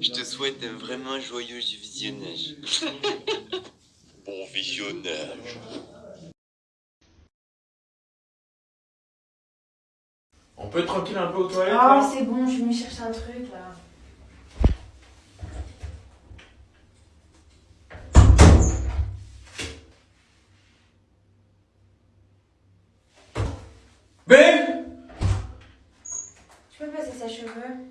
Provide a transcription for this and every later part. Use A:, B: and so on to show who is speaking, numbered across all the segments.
A: Je te souhaite un vraiment joyeux visionnage. bon visionnage.
B: On peut être tranquille un peu aux toilettes
C: Ah,
B: là
C: c'est bon, je vais me chercher un truc là.
B: Ben
C: Tu peux passer ses cheveux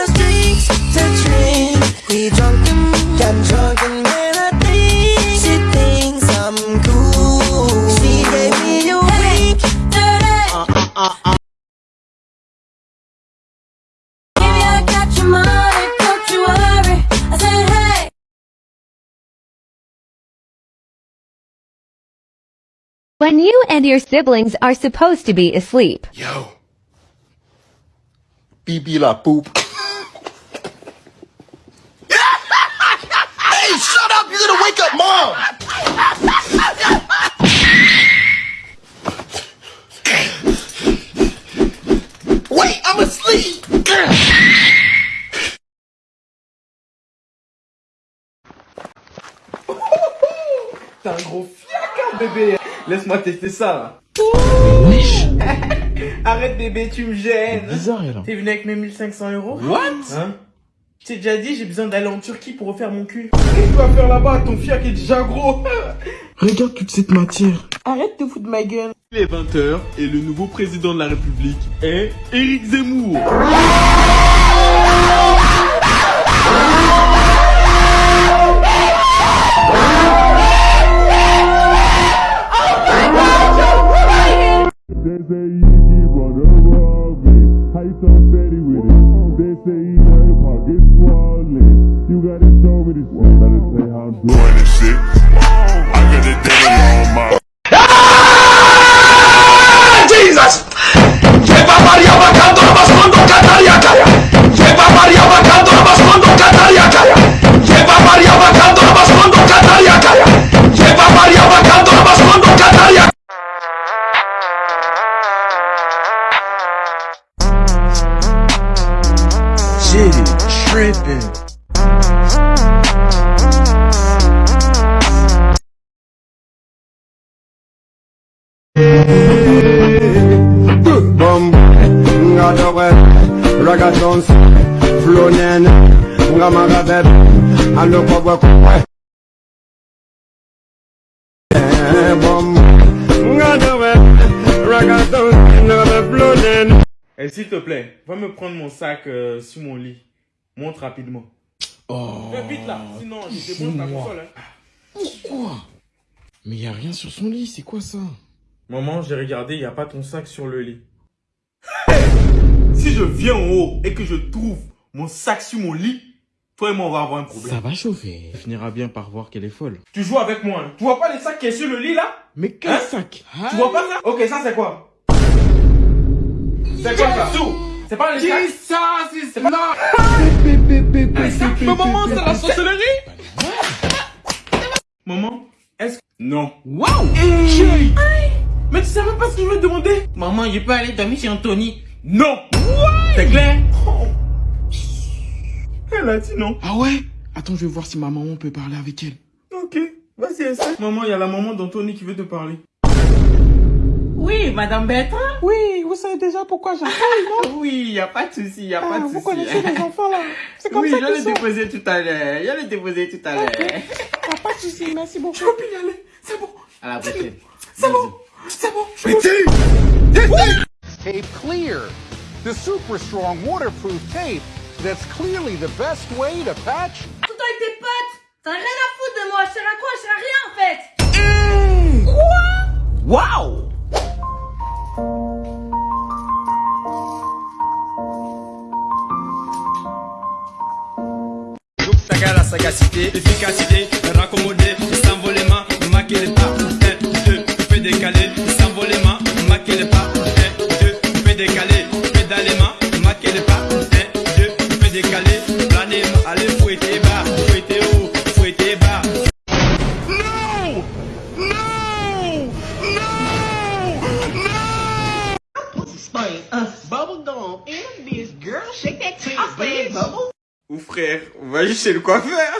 D: When you and your siblings are supposed to be asleep.
E: Yo. Pipi la poop. hey, shut up! You're gonna wake up mom! Wait, I'm asleep!
B: T'es un gros fiacre bébé Laisse-moi tester ça Arrête bébé, tu me gênes
E: Bizarre, elle.
B: T'es venu avec mes 1500 euros
E: What?
B: Hein Je t'ai déjà dit, j'ai besoin d'aller en Turquie pour refaire mon cul. Qu'est-ce que tu vas faire là-bas? Ton fiac est déjà gros
E: Regarde toute cette matière.
B: Arrête de foutre ma gueule Il est 20h et le nouveau président de la République est Éric Zemmour
F: say you keep on the. How you so steady with it? They say you got your pockets swollen. You gotta show me this one. Better say how I'm doing. 26. I got a
E: tripping.
F: Ragatons, flonen, ragatons, flonen.
B: Eh, S'il te plaît, va me prendre mon sac euh, sur mon lit. Monte rapidement.
E: Oh.
B: Fais vite là, sinon je débranche ta console. Hein.
E: Pourquoi? Mais y a rien sur son lit, c'est quoi ça?
B: Maman, j'ai regardé, il n'y a pas ton sac sur le lit. si je viens en haut et que je trouve mon sac sur mon lit, toi et moi on va avoir un problème.
E: Ça va chauffer. Elle finira bien par voir qu'elle est folle.
B: Tu joues avec moi. Hein. Tu vois pas les sacs qui est sur le lit là?
E: Mais quel
B: Hein?
E: sac?
B: Tu vois pas ça? Ok, ça c'est quoi? C'est quoi ça? C'est pas les sacs?
E: ça C'est pas...
B: Mais maman, c'est la sorcellerie Maman, est-ce que... Non.
E: Waouh
B: Hey Mais tu sais même pas ce que je veux te demander
G: Maman, je peux aller dormir chez Anthony.
B: Non C'est clair Elle a dit non.
E: Ah ouais? Attends, je vais voir si ma maman peut parler avec elle.
B: Ok, vas-y, essaie. Maman, il y a la maman d'Anthony qui veut te parler.
G: Oui, Madame Bertrand.
E: Oui, vous savez déjà pourquoi j'appelle, non
G: Oui, y a pas de souci, y a pas de souci.
E: Vous connaissez les enfants là C'est comme
G: Oui,
E: ça
G: je
E: qu'ils
G: l'ai déposé tout à l'heure. Je l'ai déposé tout à l'heure.
E: Ah, pas de soucis, merci beaucoup.
B: Je peux plus y aller. C'est bon.
G: À la prochaine.
B: C'est bon. C'est bon. Je
H: Tape Clear, the super strong waterproof tape that's clearly the best way to patch
C: Tout avec tes potes T'as rien à foutre de moi, je sers à quoi? Je sers à rien en fait
G: Waouh
I: Saga la sagacité, efficacité, raccommodé, s'envolement, maquer les pas, 1, 2, fais décaler, s'envolement, maquer les pas, 1, 2, fais décaler,
G: frère, on va juste le coiffeur.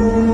E: No!